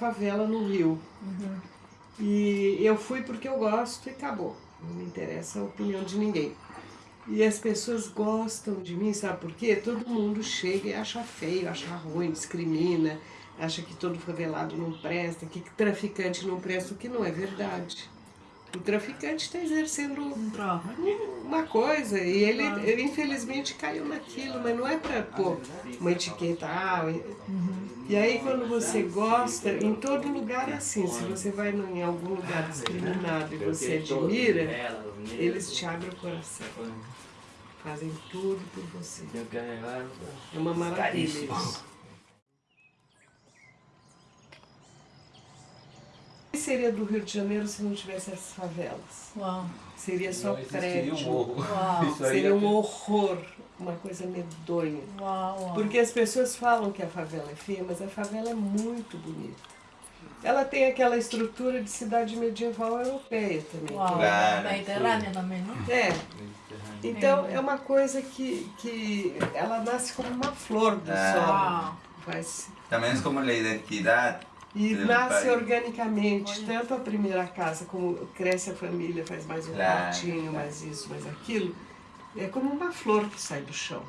favela no Rio. Uhum. E eu fui porque eu gosto e acabou. Não me interessa a opinião de ninguém. E as pessoas gostam de mim, sabe por quê? Todo mundo chega e acha feio, acha ruim, discrimina, acha que todo favelado não presta, que traficante não presta, o que não é verdade. O traficante está exercendo uma coisa e ele, ele, infelizmente caiu naquilo, mas não é para pôr uma etiqueta. Ah, E aí quando você gosta, em todo lugar é assim, se você vai em algum lugar discriminado e você admira, eles te abrem o coração. Fazem tudo por você. É uma maravilha isso. O que seria do Rio de Janeiro se não tivesse essas favelas? Uau. Seria só Não prédio. um Seria é- um horror, uma coisa medonha. Uau, uau. Porque as pessoas falam que a favela é feia, mas a favela é muito bonita. Ela tem aquela estrutura de cidade medieval europeia também. Uau. Claro. Mediterrânea também, não? É, então é uma coisa que, que ela nasce como uma flor do Ah. solo. Uau. Vai se- También es como la identidad. E nasce organicamente, tanto a primeira casa como cresce a família, faz mais um Claro, quartinho, claro. mais isso, mais aquilo. É como uma flor que sai do chão.